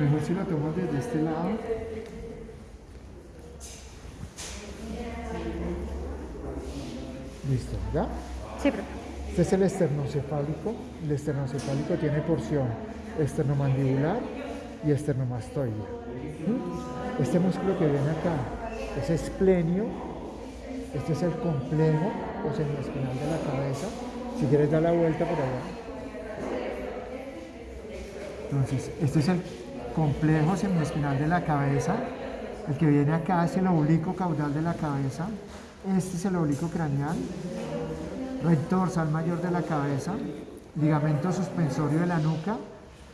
Mejor si lo tomas desde este lado. Listo, ¿ya? Sí, profe. Este es el esternocefálico. El esternocefálico tiene porción esternomandibular y esternomastoidea. ¿Mm? Este músculo que ven acá es esplenio. Este es el complejo o semiespinal de la cabeza. Si quieres dar la vuelta por allá. Entonces, este es el complejo semiespinal de la cabeza. El que viene acá es el oblicuo caudal de la cabeza. Este es el oblicuo craneal. Recto dorsal mayor de la cabeza. Ligamento suspensorio de la nuca.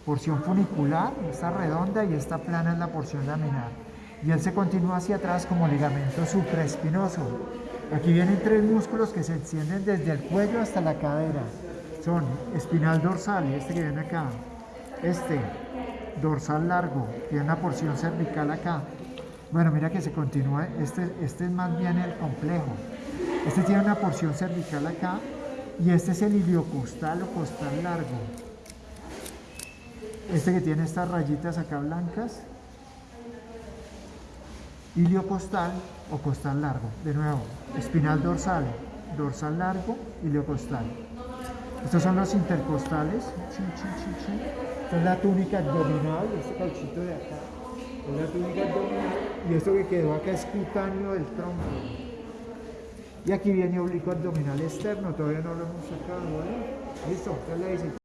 Porción funicular, esta redonda y esta plana es la porción laminar. Y él se continúa hacia atrás como ligamento supraespinoso. Aquí vienen tres músculos que se extienden desde el cuello hasta la cadera. Son espinal dorsal, este que viene acá. Este, dorsal largo, tiene una porción cervical acá. Bueno, mira que se continúa, este, este es más bien el complejo. Este tiene una porción cervical acá y este es el iliocostal o costal largo. Este que tiene estas rayitas acá blancas. Iliocostal o costal largo. De nuevo, espinal dorsal, dorsal largo, iliocostal. Estos son los intercostales. Esta es la túnica abdominal, este cauchito de acá. Es la túnica abdominal. Y esto que quedó acá es cutáneo del tronco. Y aquí viene oblicuo abdominal externo, todavía no lo hemos sacado, ¿vale? Listo, ya le dice.